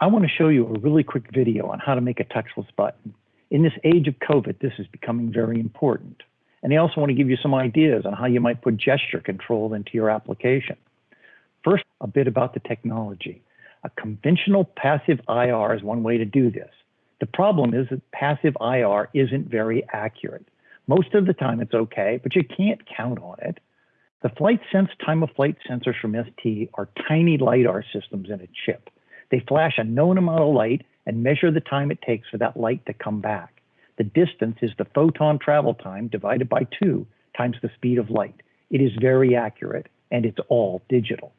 I want to show you a really quick video on how to make a touchless button. In this age of COVID, this is becoming very important. And I also want to give you some ideas on how you might put gesture control into your application. First, a bit about the technology. A conventional passive IR is one way to do this. The problem is that passive IR isn't very accurate. Most of the time it's okay, but you can't count on it. The FlightSense time of flight sensors from ST are tiny LiDAR systems in a chip. They flash a known amount of light and measure the time it takes for that light to come back. The distance is the photon travel time divided by two times the speed of light. It is very accurate and it's all digital.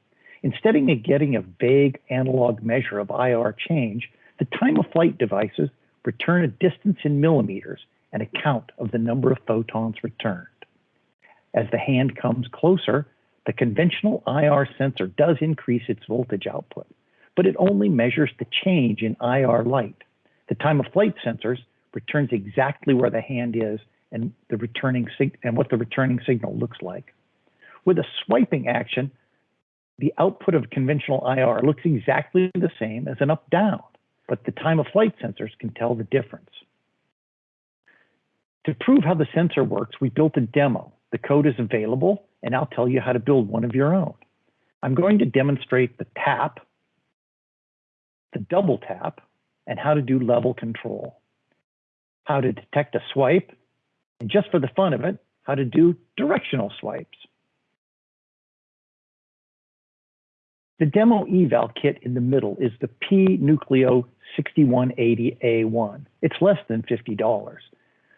Instead of getting a vague analog measure of IR change, the time of flight devices return a distance in millimeters and a count of the number of photons returned. As the hand comes closer, the conventional IR sensor does increase its voltage output but it only measures the change in IR light. The time of flight sensors returns exactly where the hand is and the returning and what the returning signal looks like. With a swiping action, the output of conventional IR looks exactly the same as an up-down, but the time of flight sensors can tell the difference. To prove how the sensor works, we built a demo. The code is available, and I'll tell you how to build one of your own. I'm going to demonstrate the tap the double tap, and how to do level control, how to detect a swipe, and just for the fun of it, how to do directional swipes. The demo eval kit in the middle is the P-Nucleo 6180A1. It's less than $50.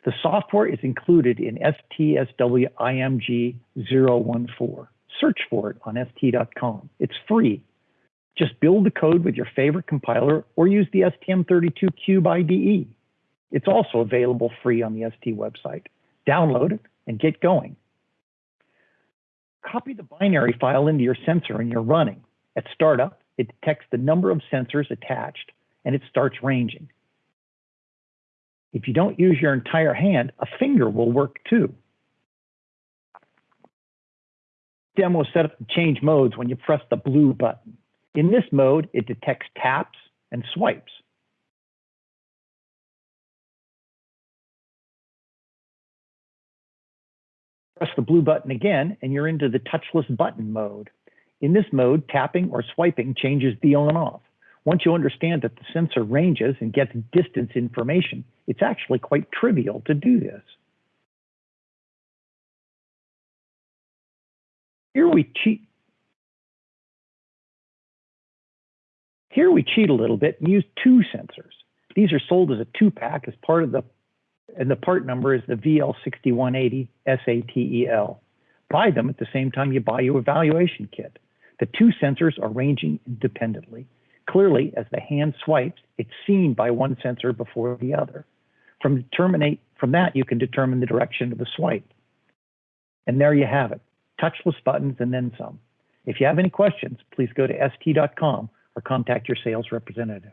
The software is included in STSW IMG 014. Search for it on ST.com. It's free just build the code with your favorite compiler or use the STM32Cube IDE. It's also available free on the ST website. Download it and get going. Copy the binary file into your sensor and you're running. At startup, it detects the number of sensors attached and it starts ranging. If you don't use your entire hand, a finger will work too. Demo set up to change modes when you press the blue button. In this mode, it detects taps and swipes. Press the blue button again, and you're into the touchless button mode. In this mode, tapping or swiping changes the on and off. Once you understand that the sensor ranges and gets distance information, it's actually quite trivial to do this. Here we Here we cheat a little bit and use two sensors. These are sold as a two pack as part of the, and the part number is the VL6180 SATEL. Buy them at the same time you buy your evaluation kit. The two sensors are ranging independently. Clearly, as the hand swipes, it's seen by one sensor before the other. From, from that, you can determine the direction of the swipe. And there you have it, touchless buttons and then some. If you have any questions, please go to st.com or contact your sales representative.